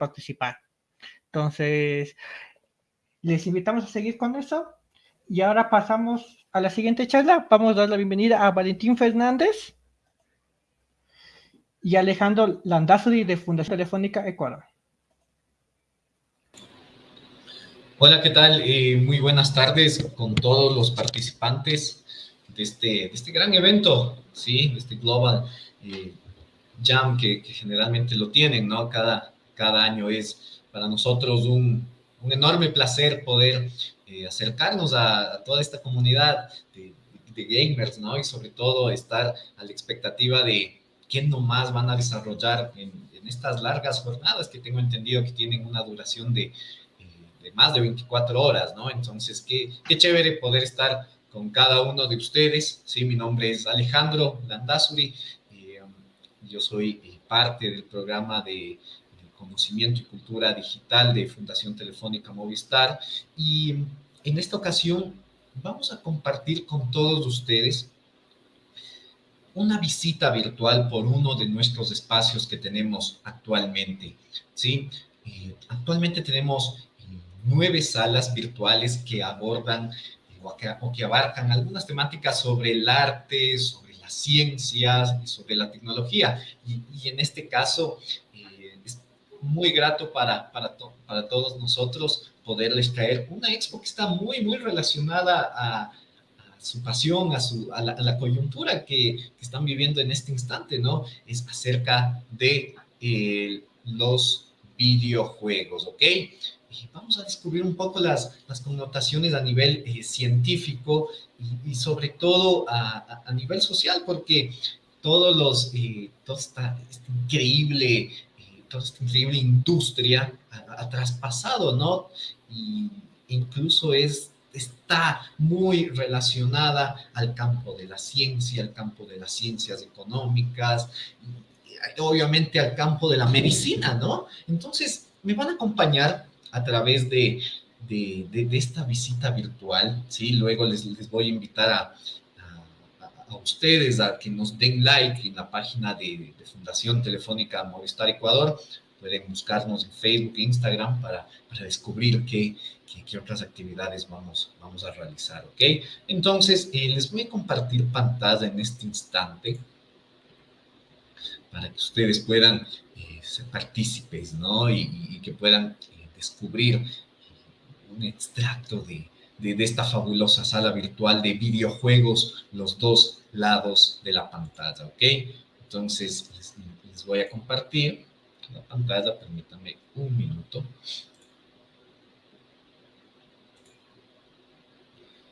participar. Entonces, les invitamos a seguir con eso. Y ahora pasamos a la siguiente charla. Vamos a dar la bienvenida a Valentín Fernández y Alejandro Landazuri de Fundación Telefónica Ecuador. Hola, ¿qué tal? Eh, muy buenas tardes con todos los participantes de este, de este gran evento, ¿sí? De este Global eh, Jam que, generalmente lo tienen, ¿no? Cada, cada año es para nosotros un, un enorme placer poder eh, acercarnos a, toda esta comunidad de, de, gamers, ¿no? Y sobre todo estar a la expectativa de quién nomás van a desarrollar en, en estas largas jornadas que tengo entendido que tienen una duración de de más de 24 horas, ¿no? Entonces, qué, qué chévere poder estar con cada uno de ustedes. Sí, mi nombre es Alejandro Landazuri. Eh, yo soy eh, parte del programa de, conocimiento y cultura digital de Fundación Telefónica Movistar. Y en esta ocasión vamos a compartir con todos ustedes una visita virtual por uno de nuestros espacios que tenemos actualmente. ¿sí? Eh, actualmente tenemos nueve salas virtuales que abordan o que, abarcan algunas temáticas sobre el arte, sobre las ciencias y sobre la tecnología. Y, en este caso eh, muy grato para, para, para, todos nosotros poderles traer una expo que está muy, muy relacionada a, su pasión, a, su, a, la, coyuntura que, están viviendo en este instante, ¿no? Es acerca de eh, los videojuegos, ¿ok? vamos a descubrir un poco las, las connotaciones a nivel eh, científico y, sobre todo a, a, nivel social, porque todos los, eh, toda esta, increíble, toda esta increíble industria ha, traspasado, ¿no? Y incluso es, está muy relacionada al campo de la ciencia, al campo de las ciencias económicas, obviamente al campo de la medicina, ¿no? Entonces, me van a acompañar a través de, de, de, esta visita virtual, ¿sí? Luego les, les voy a invitar a, a, ustedes a que nos den like en la página de, Fundación Telefónica Movistar Ecuador. Pueden buscarnos en Facebook e Instagram para, para descubrir qué, qué, otras actividades vamos, vamos a realizar, ¿ok? Entonces, eh, les voy a compartir pantalla en este instante para que ustedes puedan eh, ser partícipes, ¿no? Y, y que puedan descubrir un extracto de, de, esta fabulosa sala virtual de videojuegos, los dos lados de la pantalla, ¿ok? Entonces, les, voy a compartir la pantalla, permítanme un minuto.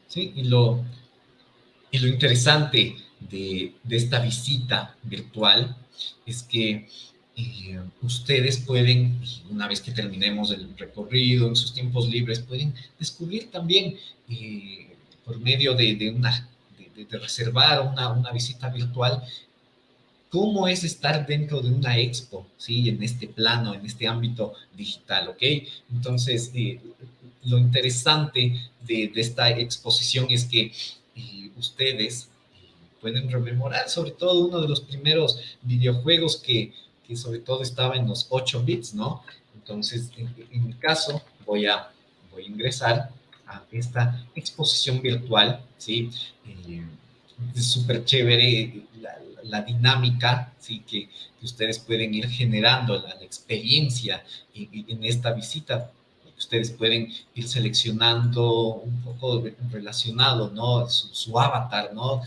¿Sí? Y lo, y lo interesante de, de esta visita virtual es que eh, ustedes pueden, una vez que terminemos el recorrido, en sus tiempos libres, pueden descubrir también eh, por medio de, una, reservar una, una, visita virtual, cómo es estar dentro de una expo, ¿sí? En este plano, en este ámbito digital, ¿ok? Entonces, eh, lo interesante de, esta exposición es que ustedes pueden rememorar sobre todo uno de los primeros videojuegos que que sobre todo estaba en los 8 bits, ¿no? Entonces, en, mi caso, voy a, voy a ingresar a esta exposición virtual, ¿sí? Eh, es súper chévere la, dinámica, ¿sí? Que, ustedes pueden ir generando, la, experiencia en, esta visita. Ustedes pueden ir seleccionando un poco relacionado, ¿no? Su, avatar, ¿no?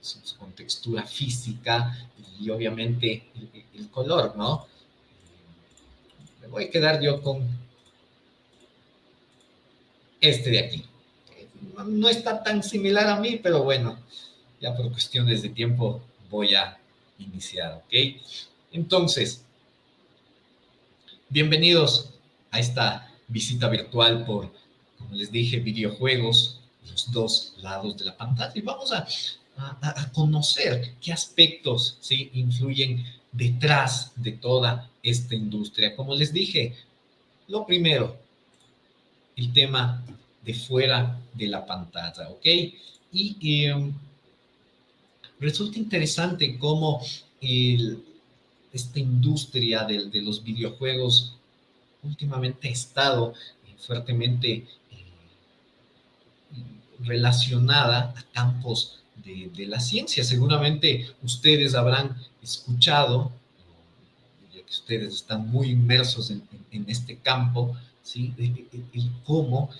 Su, su, contextura física, y obviamente el, color, ¿no? Me voy a quedar yo con este de aquí. No está tan similar a mí, pero bueno, ya por cuestiones de tiempo voy a iniciar, ¿ok? Entonces, bienvenidos a esta visita virtual por, como les dije, videojuegos, los dos lados de la pantalla. Y vamos a a, conocer qué aspectos ¿sí? influyen detrás de toda esta industria. Como les dije, lo primero, el tema de fuera de la pantalla, ¿ok? Y em, resulta interesante cómo esta industria de, de, los videojuegos últimamente ha estado fuertemente eh, relacionada a campos de, la ciencia. Seguramente ustedes habrán escuchado, ya que ustedes están muy inmersos en, en, este campo, ¿sí? el cómo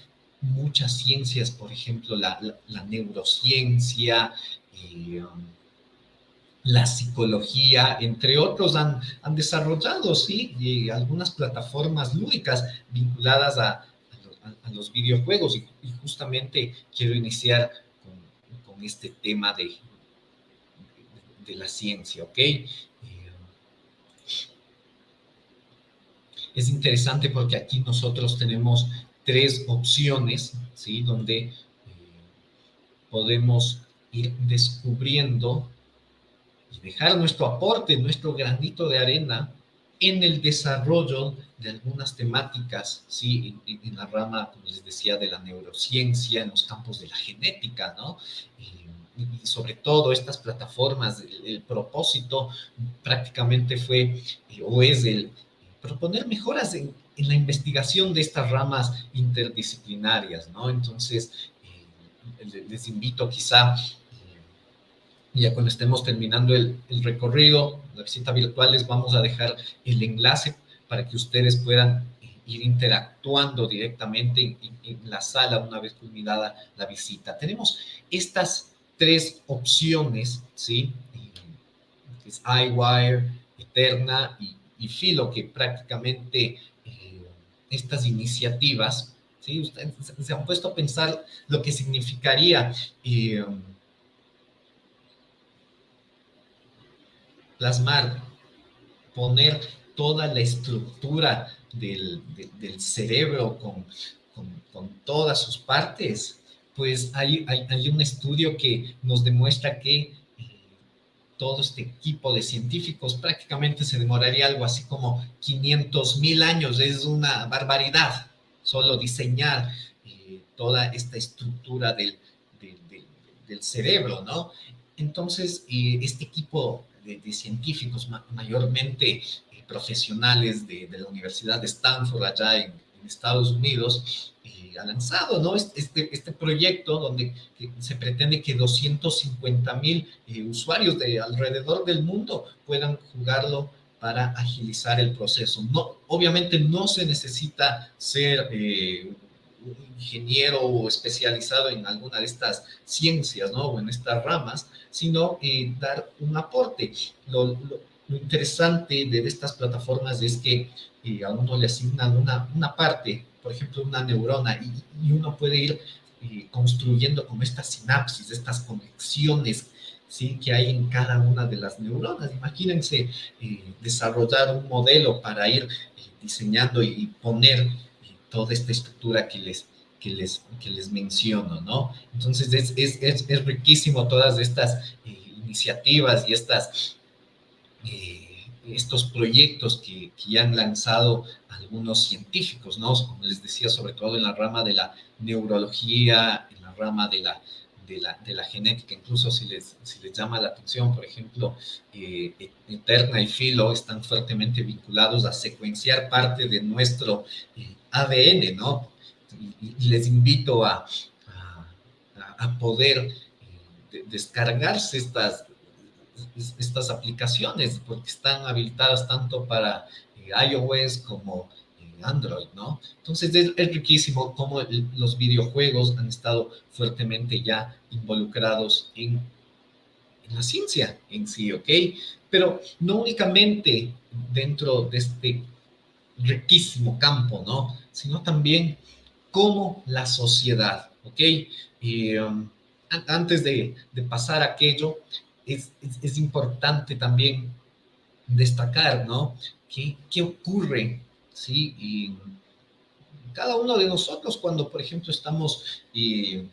muchas ciencias, por ejemplo, la, la, neurociencia, eh, la psicología, entre otros, han, han desarrollado, sí, y algunas plataformas lúdicas vinculadas a, a, los videojuegos. Y, justamente quiero iniciar con, este tema de, de, de, la ciencia, ¿ok? Eh, es interesante porque aquí nosotros tenemos tres opciones, ¿sí? Donde eh, podemos ir descubriendo y dejar nuestro aporte, nuestro granito de arena en el desarrollo de algunas temáticas, ¿sí? En, la rama, como les decía, de la neurociencia, en los campos de la genética, ¿no? Y, sobre todo estas plataformas, el, propósito prácticamente fue eh, o es el proponer mejoras en, en, la investigación de estas ramas interdisciplinarias, ¿no? Entonces, eh, les invito quizá ya cuando estemos terminando el, el, recorrido, la visita virtual, les vamos a dejar el enlace para que ustedes puedan ir interactuando directamente en, en la sala una vez culminada la visita. Tenemos estas tres opciones, ¿sí? Es iWire, Eterna y, y Filo, que prácticamente eh, estas iniciativas, ¿sí? Ustedes se han puesto a pensar lo que significaría eh, plasmar, poner toda la estructura del, de, del cerebro con, con, todas sus partes, pues hay, hay, un estudio que nos demuestra que eh, todo este equipo de científicos prácticamente se demoraría algo así como 500 mil años, es una barbaridad solo diseñar eh, toda esta estructura del, de, de, del cerebro, ¿no? Entonces, eh, este equipo de, de científicos ma mayormente eh, profesionales de, de, la Universidad de Stanford allá en, en Estados Unidos, eh, ha lanzado ¿no? este, este proyecto donde se pretende que 250 mil eh, usuarios de alrededor del mundo puedan jugarlo para agilizar el proceso. No, obviamente no se necesita ser eh, un ingeniero especializado en alguna de estas ciencias, ¿no? O en estas ramas, sino dar un aporte. Lo, interesante de, estas plataformas es que eh, a uno le asignan una, una parte, por ejemplo, una neurona, y, uno puede ir eh, construyendo como estas sinapsis, estas conexiones ¿sí? que hay en cada una de las neuronas. Imagínense eh, desarrollar un modelo para ir diseñando y poner toda esta estructura que les, que les, que les menciono, ¿no? Entonces es, es, es, riquísimo todas estas eh, iniciativas y estas, eh, estos proyectos que, que, han lanzado algunos científicos, ¿no? Como les decía, sobre todo en la rama de la neurología, en la rama de la, de la, de la genética, incluso si les, si les llama la atención, por ejemplo, eh, Eterna y Filo están fuertemente vinculados a secuenciar parte de nuestro ADN, ¿no? Y, les invito a, poder eh, descargarse estas, estas aplicaciones, porque están habilitadas tanto para eh, iOS como Android, ¿no? Entonces es, riquísimo cómo los videojuegos han estado fuertemente ya involucrados en, la ciencia en sí, ¿ok? Pero no únicamente dentro de este riquísimo campo, ¿no? Sino también cómo la sociedad, ¿ok? Um, antes de, pasar aquello, es, es, importante también destacar, ¿no? ¿Qué, qué ocurre ¿sí? Cada uno de nosotros cuando, por ejemplo, estamos eh,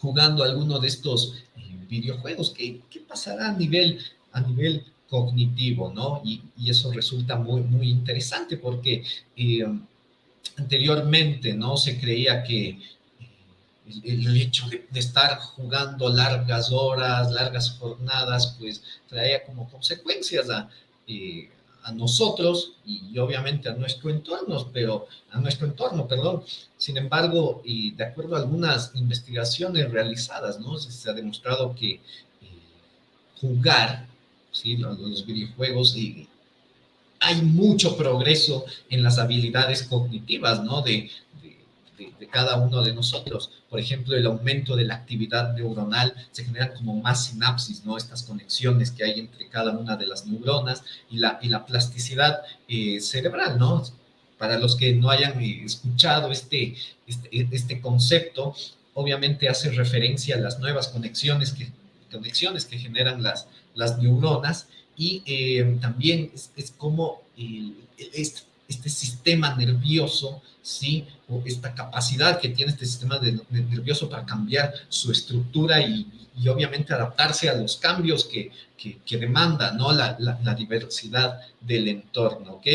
jugando alguno de estos eh, videojuegos, ¿qué, ¿qué, pasará a nivel, a nivel cognitivo, ¿no? Y, y eso resulta muy, muy interesante porque eh, anteriormente, ¿no? Se creía que el, hecho de, de, estar jugando largas horas, largas jornadas, pues traía como consecuencias a, eh, a nosotros y, obviamente a nuestro entorno, pero a nuestro entorno, perdón. Sin embargo, y de acuerdo a algunas investigaciones realizadas, ¿no? Se ha demostrado que eh, jugar, ¿sí? Los, videojuegos y hay mucho progreso en las habilidades cognitivas, ¿no? De, cada uno de nosotros. Por ejemplo, el aumento de la actividad neuronal, se generan como más sinapsis, ¿no? Estas conexiones que hay entre cada una de las neuronas y la, y la plasticidad eh, cerebral, ¿no? Para los que no hayan eh, escuchado este, este, este, concepto, obviamente hace referencia a las nuevas conexiones que, conexiones que generan las, las neuronas y eh, también es, como este, sistema nervioso ¿sí? O esta capacidad que tiene este sistema nervioso para cambiar su estructura y, obviamente adaptarse a los cambios que, que, demanda, ¿no? La, diversidad del entorno, ¿ok?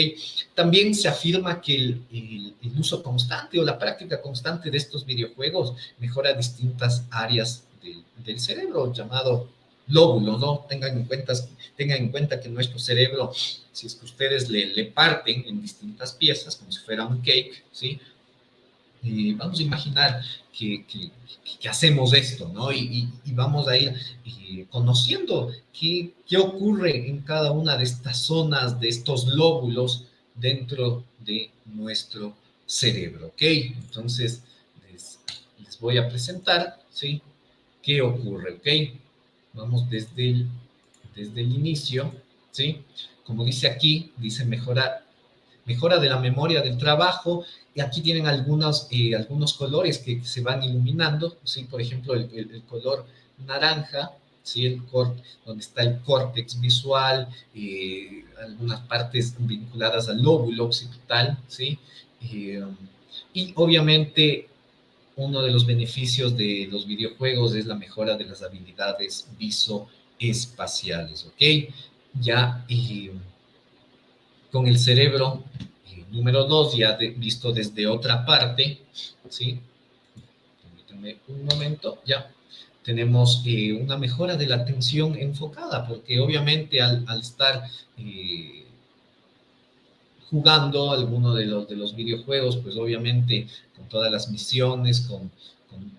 También se afirma que el, el, uso constante o la práctica constante de estos videojuegos mejora distintas áreas del, del cerebro, llamado lóbulo, ¿no? Tengan en cuenta, tengan en cuenta que nuestro cerebro, si es que ustedes le, le parten en distintas piezas, como si fuera un cake, ¿sí? Y vamos a imaginar que, que, hacemos esto, ¿no? Y, y, vamos a ir eh, conociendo qué, qué ocurre en cada una de estas zonas, de estos lóbulos dentro de nuestro cerebro, ¿ok? Entonces, les, les voy a presentar, ¿sí? ¿Qué ocurre, ok? Vamos desde el, desde el inicio, ¿sí? Como dice aquí, dice mejora, mejora de la memoria del trabajo, y aquí tienen algunos, eh, algunos colores que se van iluminando, ¿sí? Por ejemplo, el, color naranja, ¿sí? El donde está el córtex visual, eh, algunas partes vinculadas al lóbulo occipital, ¿sí? Eh, y obviamente uno de los beneficios de los videojuegos es la mejora de las habilidades visoespaciales, ¿ok? Ya con el cerebro eh, número dos, ya visto desde otra parte, ¿sí? Permítanme un momento, ya. Tenemos eh, una mejora de la atención enfocada, porque obviamente al, estar... Eh, jugando alguno de los, de los videojuegos, pues obviamente con todas las misiones, con,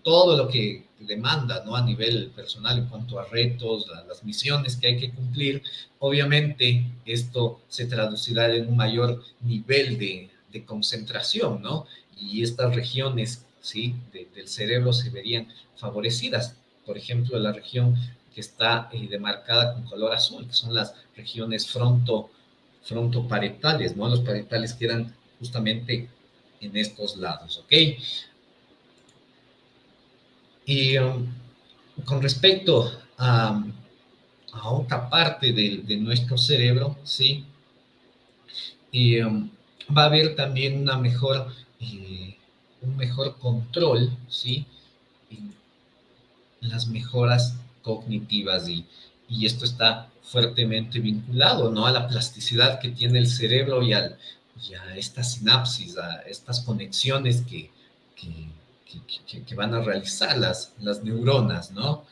todo lo que demanda, ¿no? A nivel personal en cuanto a retos, las misiones que hay que cumplir, obviamente esto se traducirá en un mayor nivel de, concentración, ¿no? Y estas regiones, ¿sí? del cerebro se verían favorecidas. Por ejemplo, la región que está eh, demarcada con color azul, que son las regiones fronto frontoparetales, ¿no? Los paretales quedan justamente en estos lados, ¿ok? Y um, con respecto a, a otra parte de, de, nuestro cerebro, ¿sí? Y um, va a haber también una mejor, eh, un mejor control, ¿sí? En las mejoras cognitivas y, y esto está fuertemente vinculado, ¿no? A la plasticidad que tiene el cerebro y, al, a estas sinapsis, a estas conexiones que, que, van a realizar las, neuronas, ¿no?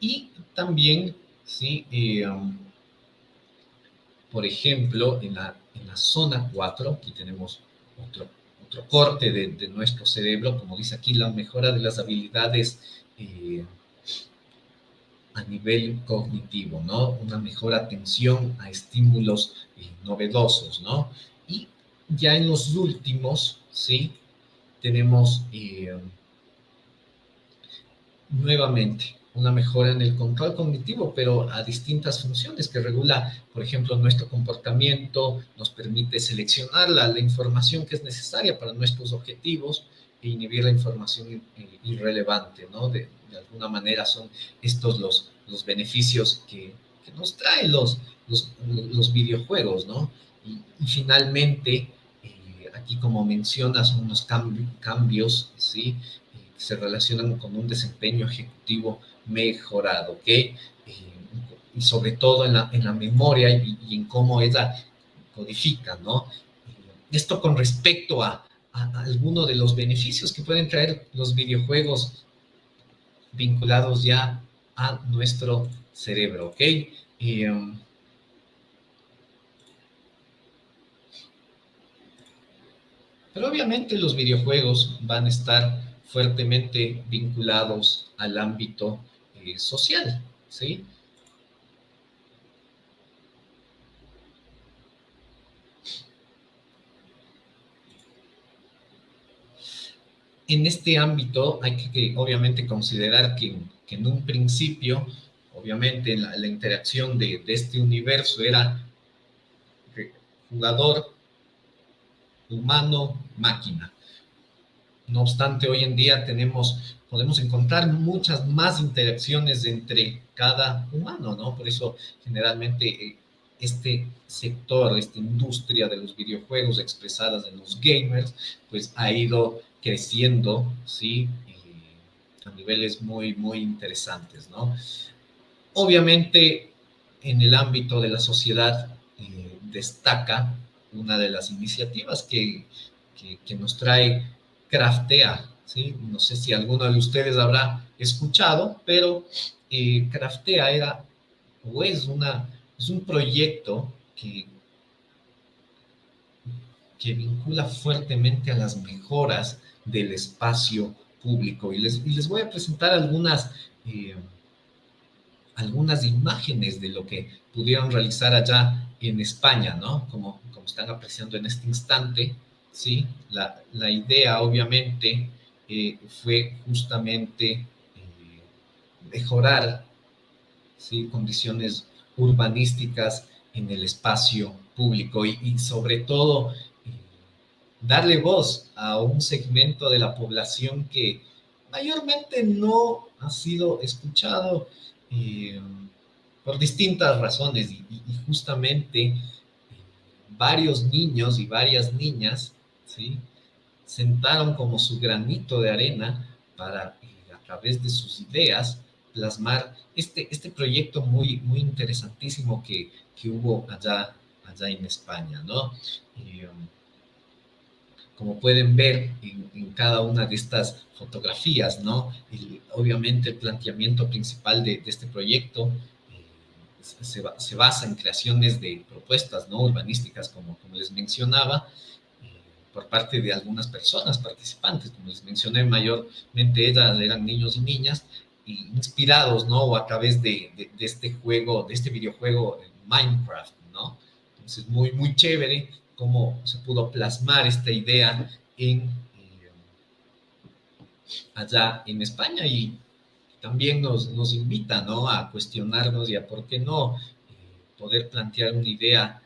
Y también, ¿sí? Eh, um, por ejemplo, en la, en la zona 4, aquí tenemos otro, otro corte de, de, nuestro cerebro, como dice aquí, la mejora de las habilidades eh, a nivel cognitivo, ¿no? Una mejor atención a estímulos novedosos, ¿no? Y ya en los últimos, ¿sí? Tenemos eh, nuevamente una mejora en el control cognitivo, pero a distintas funciones que regula, por ejemplo, nuestro comportamiento, nos permite seleccionar la, información que es necesaria para nuestros objetivos e inhibir la información eh, irrelevante, ¿no? De, de alguna manera son estos los, los beneficios que, nos traen los, los, videojuegos, ¿no? Y, finalmente, eh, aquí como menciona, son unos cambios, ¿sí? Eh, se relacionan con un desempeño ejecutivo mejorado, ¿ok? Eh, y sobre todo en la, en la memoria y, en cómo ella codifica, ¿no? Esto con respecto a, a, a algunos de los beneficios que pueden traer los videojuegos vinculados ya a nuestro cerebro, ¿ok? Um, pero obviamente los videojuegos van a estar fuertemente vinculados al ámbito eh, social, ¿sí? en este ámbito hay que, obviamente considerar que, en un principio obviamente la, interacción de, este universo era jugador, humano, máquina. No obstante, hoy en día tenemos, podemos encontrar muchas más interacciones entre cada humano, ¿no? Por eso generalmente eh, este sector, esta industria de los videojuegos expresadas en los gamers, pues ha ido creciendo, ¿sí? Eh, a niveles muy, muy interesantes, ¿no? Obviamente, en el ámbito de la sociedad eh, destaca una de las iniciativas que, que, nos trae Craftea, ¿sí? No sé si alguno de ustedes habrá escuchado, pero eh, Craftea era o es, una, es un proyecto que, que vincula fuertemente a las mejoras del espacio público. Y les, les voy a presentar algunas, eh, algunas imágenes de lo que pudieron realizar allá en España, ¿no? Como, como están apreciando en este instante. ¿sí? La, la idea, obviamente, eh, fue justamente eh, mejorar ¿sí? condiciones urbanísticas en el espacio público y, sobre todo eh, darle voz a un segmento de la población que mayormente no ha sido escuchado por distintas razones y justamente varios niños y varias niñas ¿sí? Sentaron como su granito de arena para, eh, a través de sus ideas, plasmar este, este proyecto muy, muy interesantísimo que, que hubo allá, allá en España, ¿no? Como pueden ver en, cada una de estas fotografías, ¿no? obviamente el planteamiento principal de, este proyecto eh, se, se, basa en creaciones de propuestas, ¿no? Urbanísticas, como, como les mencionaba, por parte de algunas personas participantes, como les mencioné, mayormente ellas eran niños y niñas, inspirados, ¿no? O a través de, de, este juego, de este videojuego Minecraft, ¿no? Entonces, muy, muy chévere cómo se pudo plasmar esta idea eh, allá en España y también nos, nos invita, ¿no? A cuestionarnos y a, ¿por qué no? Eh, poder plantear una idea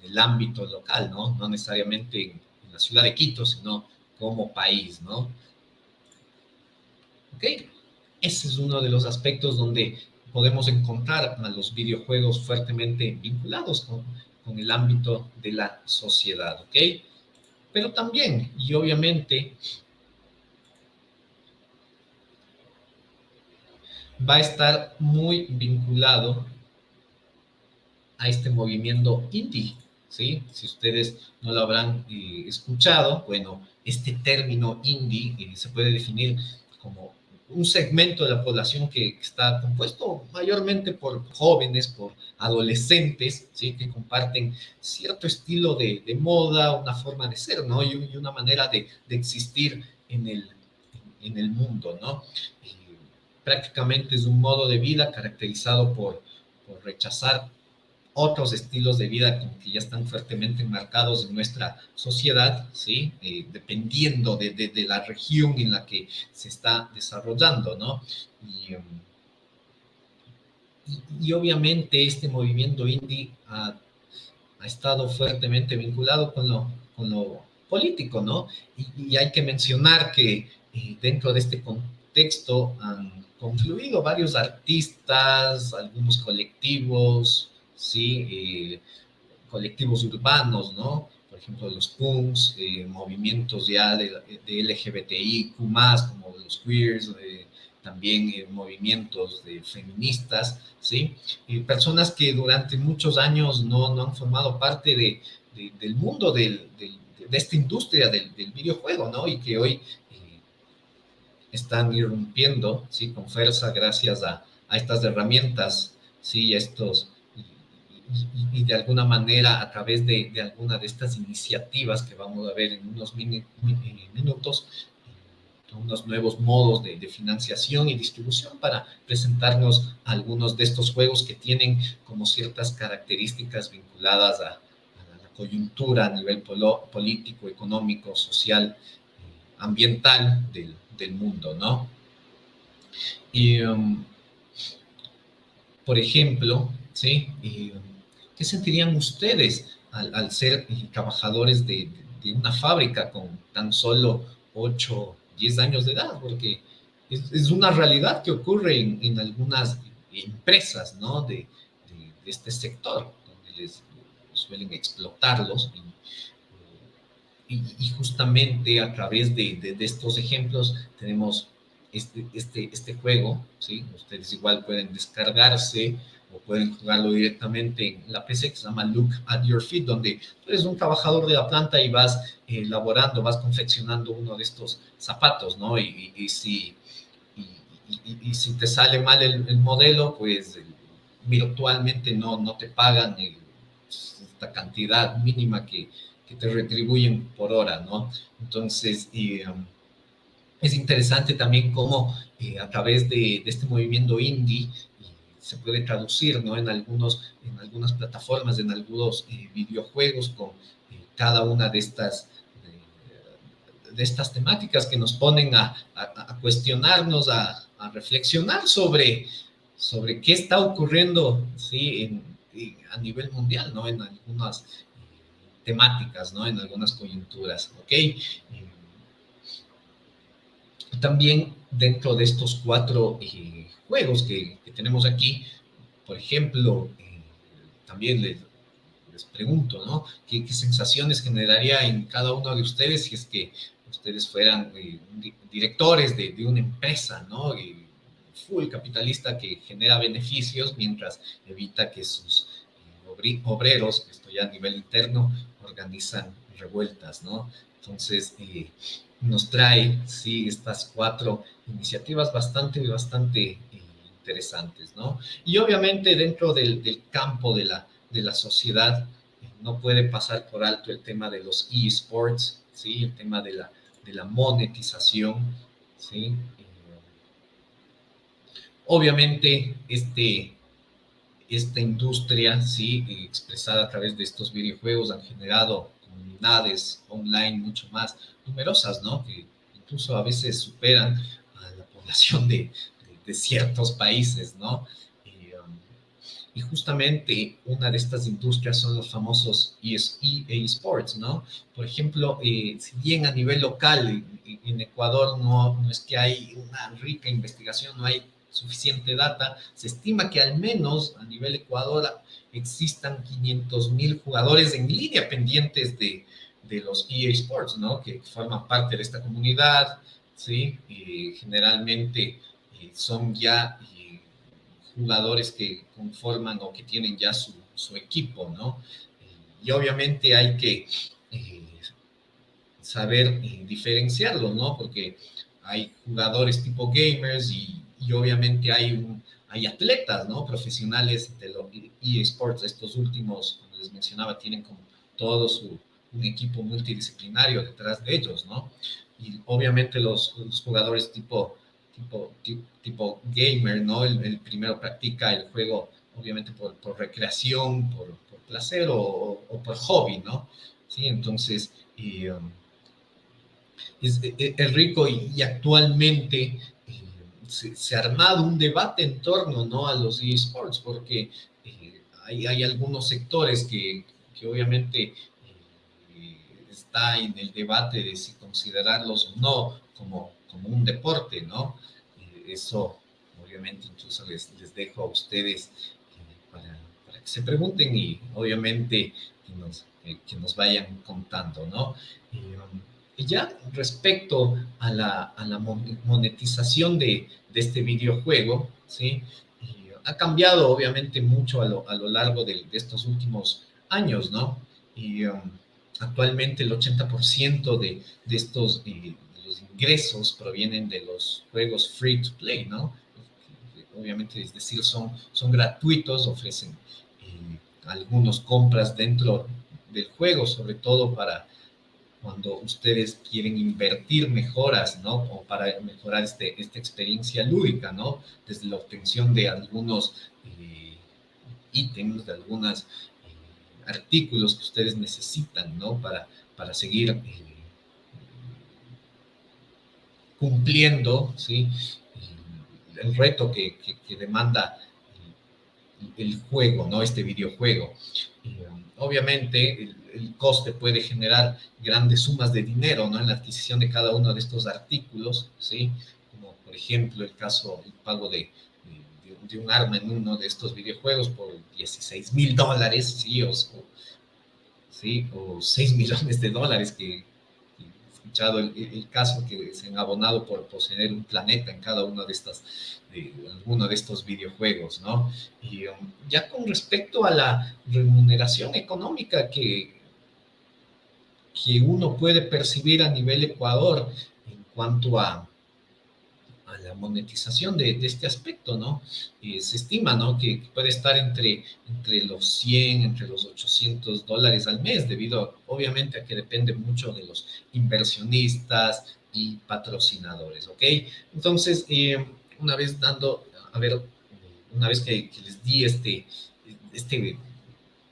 en el ámbito local, ¿no? No necesariamente en la ciudad de Quito, sino como país, ¿no? ¿Ok? Ese es uno de los aspectos donde podemos encontrar a los videojuegos fuertemente vinculados con, con el ámbito de la sociedad, ¿ok? Pero también, y obviamente, va a estar muy vinculado a este movimiento indie, ¿sí? Si ustedes no lo habrán eh, escuchado, bueno, este término indie eh, se puede definir como un segmento de la población que está compuesto mayormente por jóvenes, por adolescentes, ¿sí? que comparten cierto estilo de, moda, una forma de ser, ¿no? Y, una manera de, existir en el, mundo, ¿no? Prácticamente es un modo de vida caracterizado por rechazar otros estilos de vida que ya están fuertemente enmarcados en nuestra sociedad, ¿sí? Eh, dependiendo de, de, la región en la que se está desarrollando, ¿no? Y, um, y, obviamente este movimiento indie ha, ha, estado fuertemente vinculado con lo, con lo político, ¿no? Y, hay que mencionar que eh, dentro de este contexto han confluido varios artistas, algunos colectivos, ¿sí? Eh, colectivos urbanos, ¿no? Por ejemplo, los punks, eh, movimientos ya de, de, LGBTIQ+, como los queers, eh, también movimientos de feministas, ¿sí? personas que durante muchos años no, no han formado parte de, del mundo del, de esta industria del, videojuego, ¿no? Y que hoy están irrumpiendo, ¿sí? Con fuerza gracias a, a estas herramientas, ¿sí? Estos y, de alguna manera a través de, de, alguna de estas iniciativas que vamos a ver en unos minutos, unos nuevos modos de, financiación y distribución para presentarnos algunos de estos juegos que tienen como ciertas características vinculadas a, la coyuntura a nivel político, económico, social, eh, ambiental del, del, mundo, ¿no? Y, um, por ejemplo, ¿sí? Um, ¿Qué sentirían ustedes al, ser trabajadores de, una fábrica con tan solo ocho 10 años de edad, porque es, una realidad que ocurre en, algunas empresas ¿no? de, este sector, donde les suelen explotarlos. Y, y, justamente a través de, estos ejemplos tenemos este, este, este juego, ¿sí? Ustedes igual pueden descargarse o pueden jugarlo directamente en la PC que se llama Look at Your Feet, donde tú eres un trabajador de la planta y vas elaborando, vas confeccionando uno de estos zapatos, ¿no? Y, si, y, si te sale mal el, modelo, pues virtualmente no, no te pagan esta cantidad mínima que, que, te retribuyen por hora, ¿no? Entonces, um, es interesante también cómo eh, a través de, este movimiento indie se puede traducir ¿no? en, algunos, en algunas plataformas, en algunos eh, videojuegos con eh, cada una de estas, de, estas temáticas que nos ponen a, a, cuestionarnos, a, reflexionar sobre, sobre qué está ocurriendo ¿sí? En, a nivel mundial, ¿no? en algunas eh, temáticas, ¿no? en algunas coyunturas. ¿ok? También dentro de estos cuatro juegos que, tenemos aquí, por ejemplo, eh, también les, pregunto, ¿no? ¿Qué, sensaciones generaría en cada uno de ustedes si es que ustedes fueran eh, directores de, una empresa, ¿no? full capitalista que genera beneficios mientras evita que sus eh, obreros, esto ya a nivel interno, organizan revueltas, ¿no? Entonces, nos trae, sí, estas cuatro iniciativas bastante, bastante interesantes, ¿no? Y obviamente dentro del, campo de la, de la sociedad eh, no puede pasar por alto el tema de los eSports, ¿sí? El tema de la, de la monetización, ¿sí? Eh, obviamente este, esta industria, ¿sí? Expresada a través de estos videojuegos han generado comunidades online mucho más numerosas, ¿no? Que incluso a veces superan a la población de, ciertos países, ¿no? Um, y, justamente una de estas industrias son los famosos eSports, ¿no? Por ejemplo, eh, si bien a nivel local en, Ecuador no, no es que hay una rica investigación, no hay suficiente data, se estima que al menos a nivel Ecuador existan 500 mil jugadores en línea pendientes de, de los eSports, ¿no? Que forman parte de esta comunidad, ¿sí? Y generalmente son ya eh, jugadores que conforman o que tienen ya su, equipo, ¿no? y obviamente hay que eh, saber eh, diferenciarlo, ¿no? Porque hay jugadores tipo gamers y, obviamente hay, hay atletas, ¿no? Profesionales de los eSports, estos últimos, como les mencionaba, tienen como todo su, un equipo multidisciplinario detrás de ellos, ¿no? Y obviamente los, los jugadores tipo tipo, tipo, gamer, ¿no? El, primero practica el juego obviamente por, por recreación, por, por placer o, por hobby, ¿no? Sí, entonces um, es, e, e, es, rico y, actualmente se, ha armado un debate en torno, ¿no? A los eSports porque eh, hay, hay, algunos sectores que, que obviamente eh, está en el debate de si considerarlos o no como como un deporte, ¿no? Eh, eso, obviamente, incluso les, les dejo a ustedes para, para, que se pregunten y, obviamente, que nos, que nos vayan contando, ¿no? Y ya respecto a la, a la monetización de, de, este videojuego, ¿sí? ha cambiado, obviamente, mucho a lo, a lo largo de, estos últimos años, ¿no? Y um, actualmente el 80% de, de estos ingresos provienen de los juegos free to play, ¿no? Obviamente, es decir, son, son gratuitos, ofrecen eh, algunos compras dentro del juego, sobre todo para cuando ustedes quieren invertir mejoras, ¿no? O para mejorar este, esta experiencia lúdica, ¿no? Desde la obtención de algunos eh, ítems, de algunos eh, artículos que ustedes necesitan, ¿no? Para, para seguir eh, cumpliendo, ¿sí? El reto que, que, demanda el, juego, ¿no? Este videojuego. obviamente, el, el coste puede generar grandes sumas de dinero, ¿no? En la adquisición de cada uno de estos artículos, ¿sí? Como por ejemplo el caso, el pago de, de, un arma en uno de estos videojuegos por 16 mil dólares, ¿sí? O, ¿sí? o 6 millones de dólares que, escuchado el, caso que se han abonado por poseer un planeta en cada uno de estas de alguno de estos videojuegos, ¿no? Y um, ya con respecto a la remuneración económica que, que uno puede percibir a nivel Ecuador en cuanto a, la monetización de, este aspecto, ¿no? Se estima, ¿no? Que, puede estar entre, entre los 100, entre los 800 dólares al mes, debido obviamente a que depende mucho de los inversionistas y patrocinadores, ¿ok? Entonces, eh, una vez dando, a ver, una vez que, que les di este, este,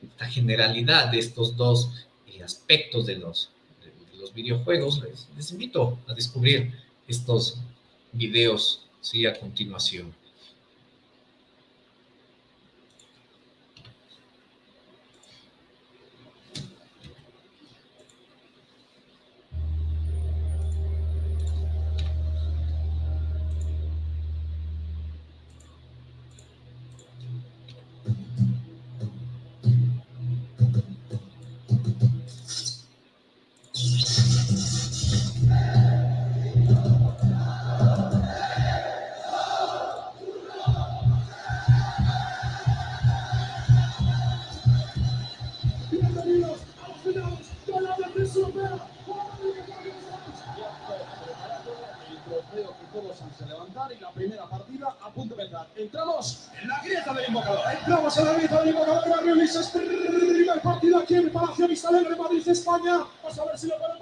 esta generalidad de estos dos aspectos de los, los videojuegos, les, invito a descubrir estos videos ¿sí? a continuación. empatar en la primera partida a punto de entrar. Entramos en la grieta del invocador. Entramos en la grieta del invocador. Barrio Luis Estrella. El partido aquí en el Palacio Vista de Madrid, España. Vamos a ver si lo podemos.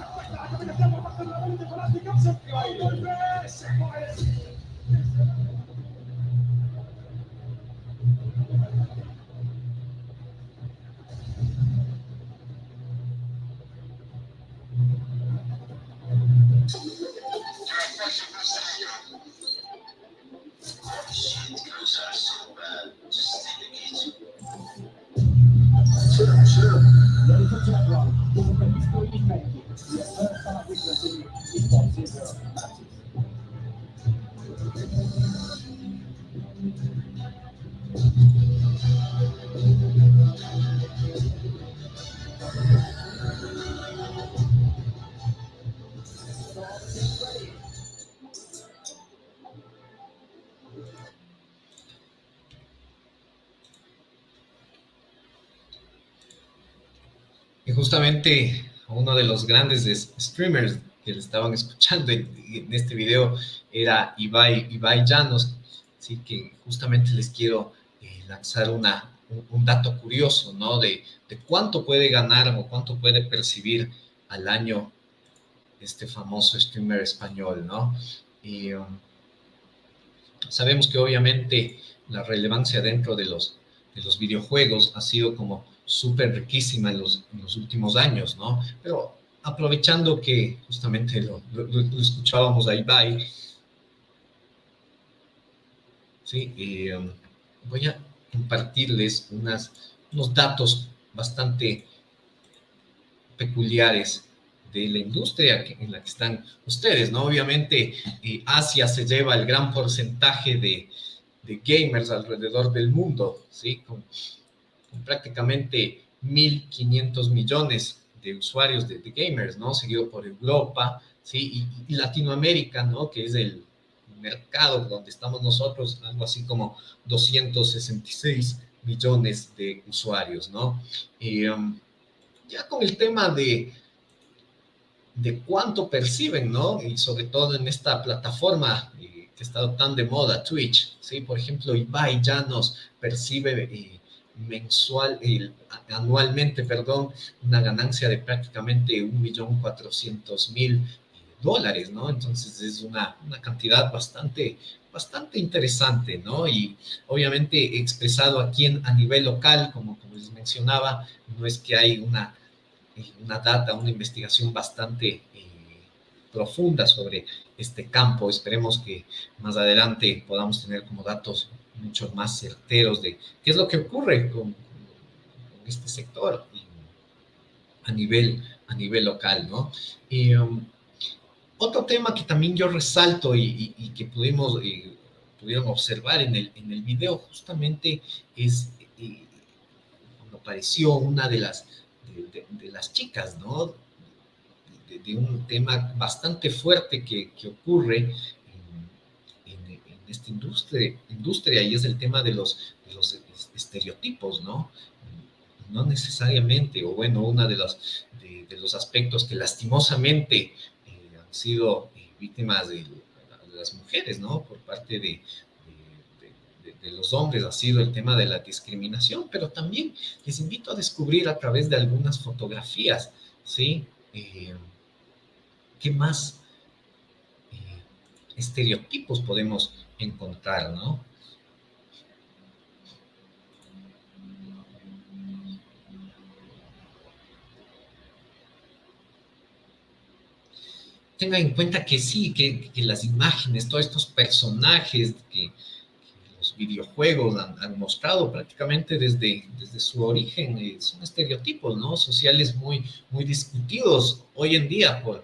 justamente uno de los grandes streamers que estaban escuchando en, este video era Ibai, Ibai Llanos, así que justamente les quiero eh, lanzar una, un, dato curioso, ¿no? De, de, cuánto puede ganar o cuánto puede percibir al año este famoso streamer español, ¿no? Y um, sabemos que obviamente la relevancia dentro de los, de los videojuegos ha sido como súper riquísima en los, últimos años, ¿no? Pero aprovechando que justamente lo, escuchábamos a Ibai, ¿sí? Um, voy a compartirles unas, unos datos bastante peculiares de la industria en la que están ustedes, ¿no? Obviamente, eh, Asia se lleva el gran porcentaje de, gamers alrededor del mundo, ¿sí? Con, prácticamente 1.500 millones de usuarios de, gamers, ¿no? Seguido por Europa, ¿sí? Y, Latinoamérica, ¿no? Que es el mercado donde estamos nosotros, algo así como 266 millones de usuarios, ¿no? Y, um, ya con el tema de, de cuánto perciben, ¿no? Y sobre todo en esta plataforma eh, que estado tan de moda, Twitch, ¿sí? Por ejemplo, Ibai ya nos percibe eh, mensual, anualmente, perdón, una ganancia de prácticamente 1.400.000 dólares, ¿no? Entonces es una, una cantidad bastante, bastante interesante, ¿no? Y obviamente expresado aquí en, a nivel local, como, como les mencionaba, no es que hay una una data, una investigación bastante eh, profunda sobre este campo. Esperemos que más adelante podamos tener como datos mucho más certeros de qué es lo que ocurre con, este sector a nivel, a nivel local, ¿no? Y, um, otro tema que también yo resalto y, que pudimos, eh, pudieron observar en el, en el video justamente es eh, cuando apareció una de las de, las chicas, ¿no? De, un tema bastante fuerte que, ocurre en, esta industria, industria y es el tema de los, los estereotipos, ¿no? No necesariamente, o bueno, uno de los, de, los aspectos que lastimosamente eh, han sido eh, víctimas de, las mujeres, ¿no? Por parte de, de, los hombres ha sido el tema de la discriminación, pero también les invito a descubrir a través de algunas fotografías, ¿sí? Eh, ¿Qué más estereotipos podemos encontrar, no? tenga en cuenta que sí, que, las imágenes, todos estos personajes que, videojuegos han, mostrado prácticamente desde, desde su origen, eh, son estereotipos, ¿no? Sociales muy, muy discutidos hoy en día por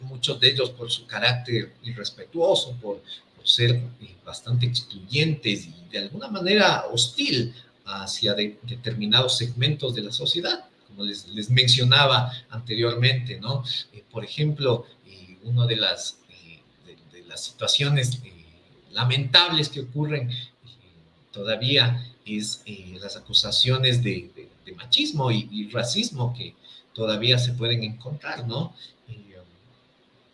muchos de ellos por su carácter irrespetuoso, por, ser eh, bastante excluyentes y de alguna manera hostil hacia determinados segmentos de la sociedad, como les, les mencionaba anteriormente, ¿no? Eh, por ejemplo, una de las, de, las situaciones lamentables que ocurren todavía es eh, las acusaciones de, machismo y, racismo que todavía se pueden encontrar, ¿no? Eh,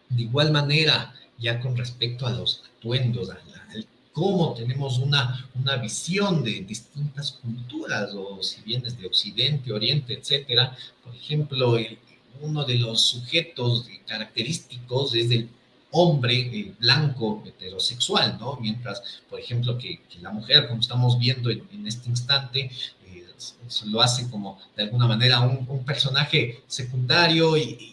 de igual manera, ya con respecto a los atuendos, a, cómo tenemos una, una visión de distintas culturas, o si vienes de Occidente, Oriente, etcétera, por ejemplo, uno de los sujetos característicos es el hombre blanco heterosexual, ¿no? Mientras, por ejemplo, que, la mujer, como estamos viendo en, este instante, eh, lo hace como de alguna manera un, personaje secundario y,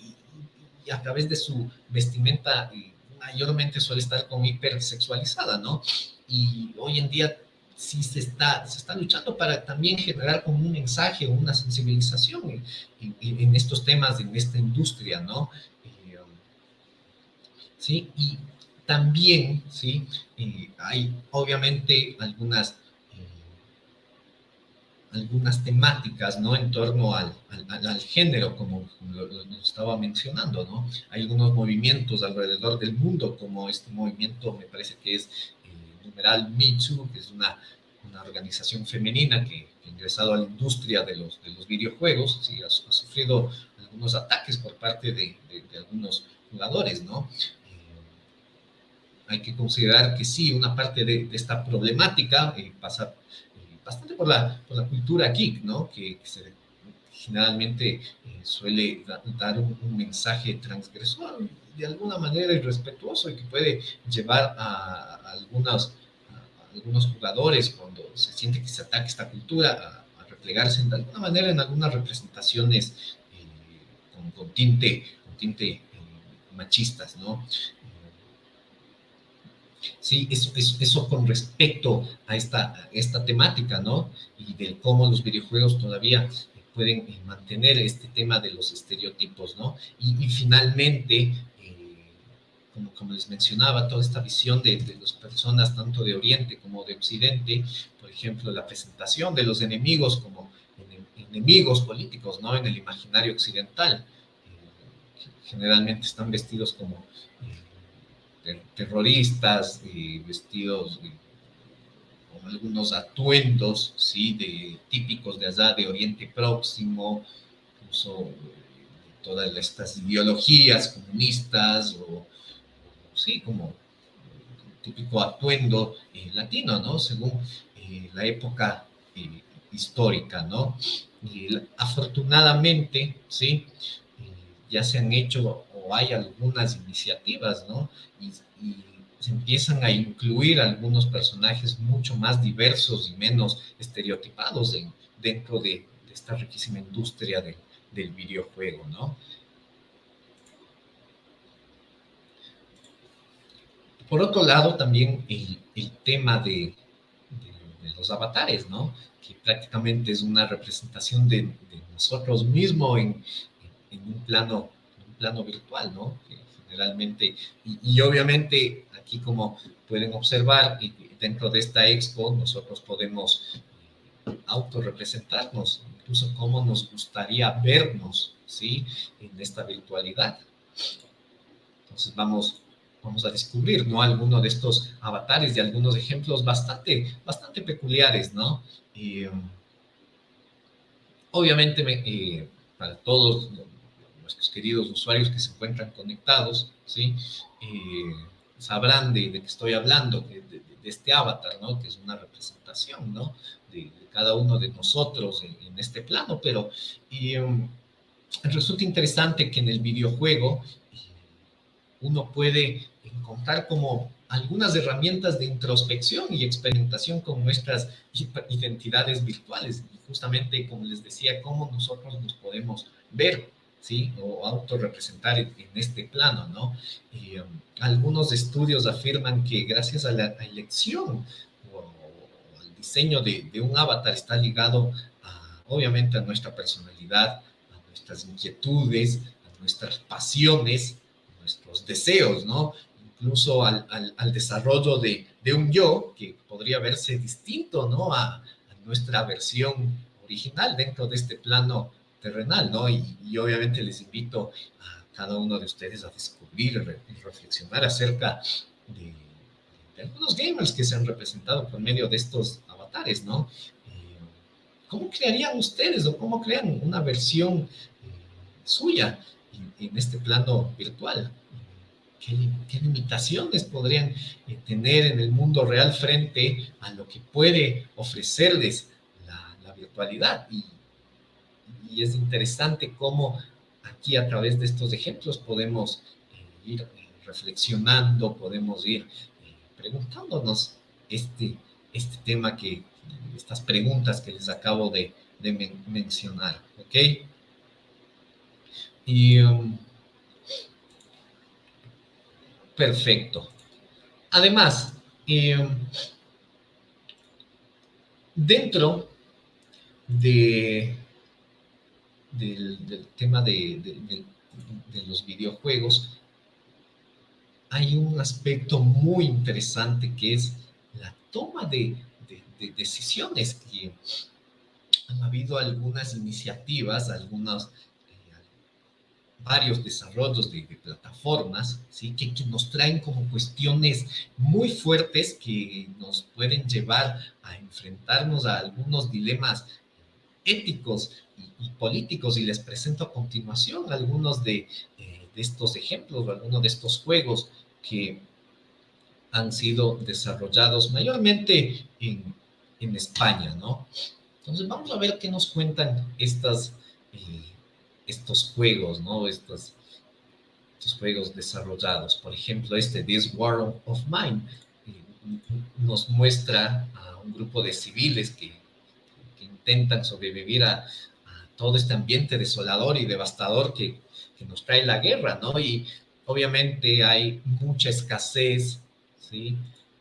a través de su vestimenta eh, mayormente suele estar como hipersexualizada, ¿no? Y hoy en día sí se está, se está luchando para también generar como un mensaje, una sensibilización en, estos temas, en esta industria, ¿no? ¿sí? Y también, ¿sí? Eh, hay obviamente algunas, eh, algunas temáticas, ¿no? En torno al, al, género, como, lo, estaba mencionando, ¿no? Hay algunos movimientos alrededor del mundo, como este movimiento, me parece que es el eh, numeral Me Too, que es una, una organización femenina que, ha ingresado a la industria de los, de los videojuegos, ¿sí? ha, sufrido algunos ataques por parte de, de, de algunos jugadores, ¿no? hay que considerar que sí, una parte de, esta problemática eh, pasa eh, bastante por la, por la cultura geek, ¿no? Que, generalmente eh, suele dar un, mensaje transgresor, de alguna manera irrespetuoso y que puede llevar a, algunos, algunos jugadores cuando se siente que se ataca esta cultura a, replegarse de alguna manera en algunas representaciones con, con, tinte, con tinte machistas, ¿no? Sí, eso, eso, con respecto a esta, esta temática, ¿no? Y de cómo los videojuegos todavía pueden mantener este tema de los estereotipos, ¿no? Y, finalmente, como, como, les mencionaba, toda esta visión de, de las personas tanto de Oriente como de Occidente, por ejemplo, la presentación de los enemigos como enemigos políticos, ¿no? En el imaginario occidental. generalmente están vestidos como terroristas, vestidos con algunos atuendos, ¿sí? De, típicos de allá, de Oriente Próximo, incluso todas estas ideologías comunistas o, sí, como típico atuendo eh, latino, ¿no? Según eh, la época eh, histórica, ¿no? Y afortunadamente, ¿sí? ya se han hecho hay algunas iniciativas, ¿no? Y, se empiezan a incluir algunos personajes mucho más diversos y menos estereotipados dentro de, esta riquísima industria del videojuego, ¿no? Por otro lado, también el, tema de, los avatares, ¿no? Que prácticamente es una representación de, nosotros mismos en, un plano, plano virtual, ¿no? generalmente, y, obviamente aquí como pueden observar, dentro de esta expo nosotros podemos eh, autorrepresentarnos, incluso cómo nos gustaría vernos, ¿sí? En esta virtualidad. Entonces vamos, vamos a descubrir, ¿no? Algunos de estos avatares y algunos ejemplos bastante, bastante peculiares, ¿no? Um, obviamente, eh, para todos nuestros queridos usuarios que se encuentran conectados, ¿sí? Eh, sabrán de, de, qué estoy hablando, de, este avatar, ¿no? Que es una representación, ¿no? De, cada uno de nosotros en, este plano, pero um, resulta interesante que en el videojuego eh, uno puede encontrar como algunas herramientas de introspección y experimentación con nuestras identidades virtuales. Justamente, como les decía, cómo nosotros nos podemos ver ¿sí? O autorrepresentar en, este plano, ¿no? Um, algunos estudios afirman que gracias a la elección o, al diseño de, un avatar está ligado, obviamente, a nuestra personalidad, a nuestras inquietudes, a nuestras pasiones, a nuestros deseos, ¿no? Incluso al, desarrollo de, un yo que podría verse distinto, ¿no? A, a nuestra versión original dentro de este plano terrenal, ¿no? Y, obviamente les invito a cada uno de ustedes a descubrir y reflexionar acerca de, algunos gamers que se han representado por medio de estos avatares, ¿no? Eh, ¿Cómo crearían ustedes o cómo crean una versión eh, suya en, este plano virtual? ¿Qué, limitaciones podrían eh, tener en el mundo real frente a lo que puede ofrecerles la, virtualidad? Y es interesante cómo aquí a través de estos ejemplos podemos eh, ir eh, reflexionando, podemos ir eh, preguntándonos este, este tema que, estas preguntas que les acabo de, mencionar, ¿ok? Y, um, perfecto. Además, um, dentro de del, tema de, los videojuegos, hay un aspecto muy interesante que es la toma de, decisiones. que han habido algunas iniciativas, algunos, eh, varios desarrollos de, plataformas, ¿sí? Que, que, nos traen como cuestiones muy fuertes que nos pueden llevar a enfrentarnos a algunos dilemas éticos y, políticos y les presento a continuación algunos de, eh, de estos ejemplos o algunos de estos juegos que han sido desarrollados mayormente en, en, España, ¿no? Entonces vamos a ver qué nos cuentan estas, eh, estos juegos, ¿no? Estos, juegos desarrollados. Por ejemplo, este This World of Mine eh, nos muestra a un grupo de civiles que intentan sobrevivir a, todo este ambiente desolador y devastador que, que, nos trae la guerra, ¿no? Y obviamente hay mucha escasez, ¿sí?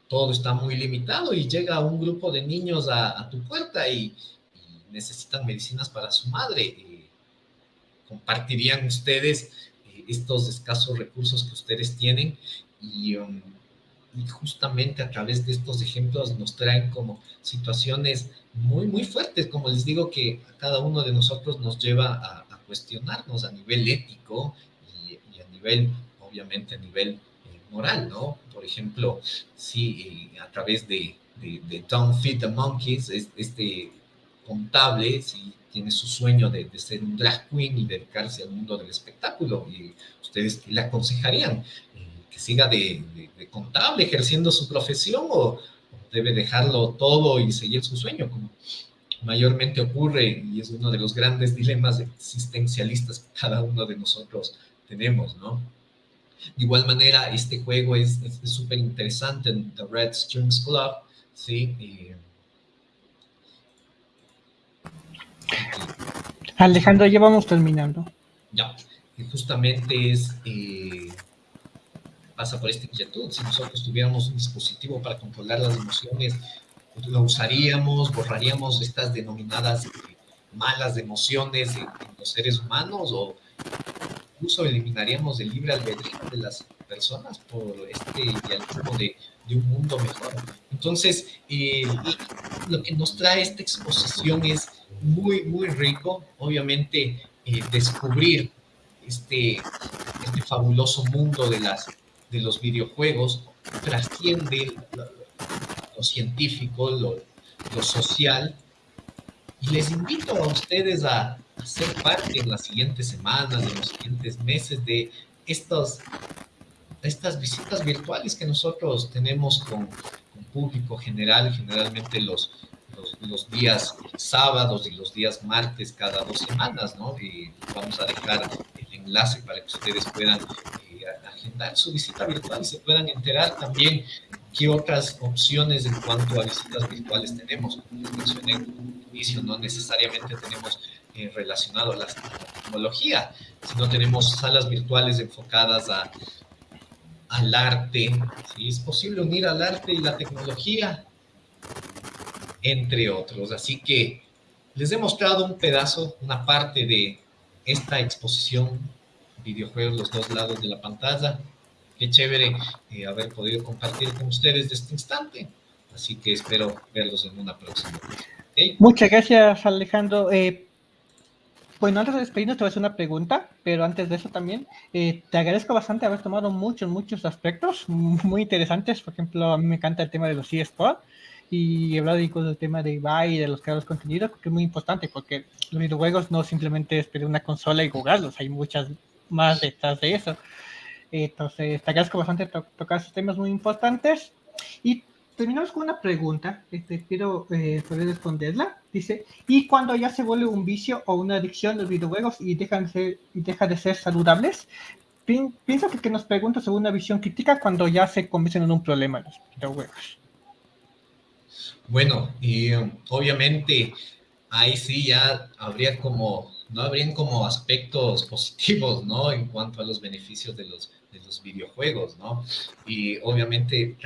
Todo está muy limitado y llega un grupo de niños a, tu puerta y, necesitan medicinas para su madre. ¿Compartirían ustedes estos escasos recursos que ustedes tienen? Y, um, y, justamente a través de estos ejemplos nos traen como situaciones muy, muy fuertes, como les digo, que a cada uno de nosotros nos lleva a, cuestionarnos a nivel ético y, a nivel, obviamente, a nivel eh, moral, ¿no? Por ejemplo, si eh, a través de, de, Don't Feed the Monkeys, este contable, si tiene su sueño de, de, ser un drag queen y dedicarse al mundo del espectáculo, y ustedes le aconsejarían que siga de, contable ejerciendo su profesión o, debe dejarlo todo y seguir su sueño, como mayormente ocurre y es uno de los grandes dilemas existencialistas que cada uno de nosotros tenemos, ¿no? De igual manera, este juego es súper interesante en The Red Strings Club, ¿sí? Alejandro, ya vamos terminando. Ya, y justamente es... Eh, pasa por esta inquietud. Si nosotros tuviéramos un dispositivo para controlar las emociones, lo usaríamos, borraríamos estas denominadas malas emociones en, los seres humanos o incluso eliminaríamos el libre albedrío de las personas por este idealismo de, de un mundo mejor. Entonces, eh, lo que nos trae esta exposición es muy, muy rico, obviamente, eh, descubrir este, este fabuloso mundo de las de los videojuegos trasciende lo, científico, lo, social, y les invito a ustedes a, ser parte en las siguientes semanas, en los siguientes meses de estos, estas visitas virtuales que nosotros tenemos con, con público general, generalmente los, los, días sábados y los días martes cada dos semanas, ¿no? Y vamos a dejar el enlace para que ustedes puedan agendar su visita virtual y se puedan enterar también qué otras opciones en cuanto a visitas virtuales tenemos. Como les mencioné en un inicio, no necesariamente tenemos eh, relacionado a la, tecnología, sino tenemos salas virtuales enfocadas a, al arte. Si es posible unir al arte y la tecnología, entre otros. Así que les he mostrado un pedazo, una parte de esta exposición videojuegos los dos lados de la pantalla. Qué chévere eh, haber podido compartir con ustedes de este instante. Así que espero verlos en una próxima. Muchas gracias, Alejandro. Eh, bueno, antes de despedirnos te voy a hacer una pregunta, pero antes de eso también, eh, te agradezco bastante haber tomado muchos, muchos aspectos muy interesantes. Por ejemplo, a mí me encanta el tema de los eSports y hablar incluso del tema de Ibai y de los creadores de contenido, que es muy importante porque los videojuegos no simplemente es pedir una consola y jugarlos, hay muchas más detrás de eso. Entonces, agradezco bastante tocar esos temas muy importantes. Y terminamos con una pregunta, que te quiero eh, poder responderla. Dice, ¿y cuando ya se vuelve un vicio o una adicción los videojuegos y dejan de ser, y deja de ser saludables? pienso que, que nos pregunta sobre una visión crítica cuando ya se convierten en un problema los videojuegos. Bueno, um, obviamente ahí sí ya habría como no habrían como aspectos positivos, ¿no? En cuanto a los beneficios de los, de los videojuegos, ¿no? Y obviamente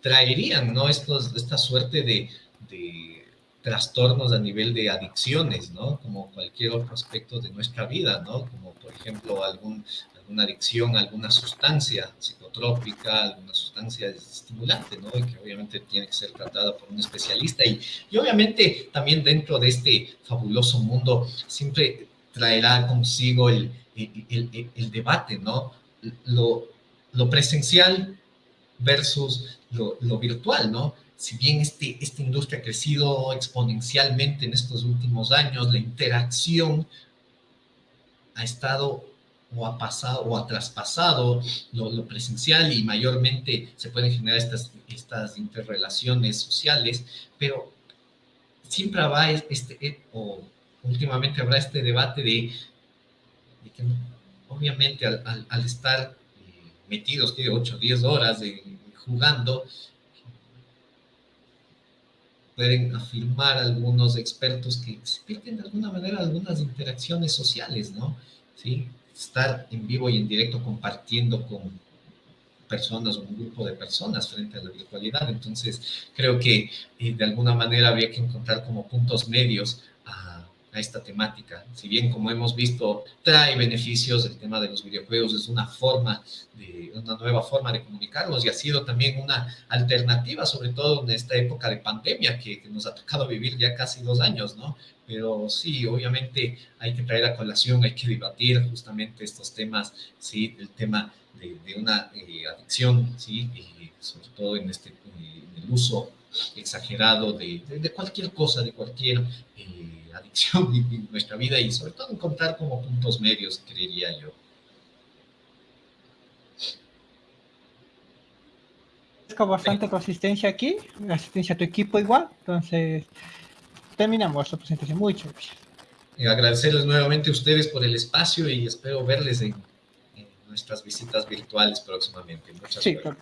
traerían, ¿no? Estos, esta suerte de, de trastornos a nivel de adicciones, ¿no? Como cualquier otro aspecto de nuestra vida, ¿no? Como por ejemplo algún, alguna adicción a alguna sustancia psicotrópica, alguna sustancia estimulante, ¿no? Y que obviamente tiene que ser tratada por un especialista. Y, y obviamente también dentro de este fabuloso mundo siempre traerá consigo el, el, el, debate, ¿no? Lo, lo presencial versus lo, lo, virtual, ¿no? Si bien este, esta industria ha crecido exponencialmente en estos últimos años, la interacción ha estado o ha pasado o ha traspasado lo, presencial y mayormente se pueden generar estas, estas interrelaciones sociales, pero siempre habrá este, eh, o últimamente habrá este debate de, que obviamente al, estar eh, metidos 8 o 10 horas jugando, pueden afirmar algunos expertos que se de alguna manera algunas interacciones sociales, ¿no? ¿Sí? Estar en vivo y en directo compartiendo con personas o un grupo de personas frente a la virtualidad. Entonces, creo que eh, de alguna manera había que encontrar como puntos medios a, esta temática. Si bien, como hemos visto, trae beneficios, el tema de los videojuegos es una forma, de, una nueva forma de comunicarnos y ha sido también una alternativa, sobre todo en esta época de pandemia que, nos ha tocado vivir ya casi dos años, ¿no? Pero sí, obviamente hay que traer a colación, hay que debatir justamente estos temas, sí, el tema de, una eh, adicción, sí, y sobre todo en, este, eh, el uso exagerado de, de, cualquier cosa, de cualquier eh, adicción en nuestra vida y sobre todo encontrar como puntos medios, creería yo. bastante consistencia aquí, asistencia a tu equipo igual, entonces terminamos la presentación. Muchas gracias. Y agradecerles nuevamente a ustedes por el espacio y espero verles en, nuestras visitas virtuales próximamente. Muchas gracias.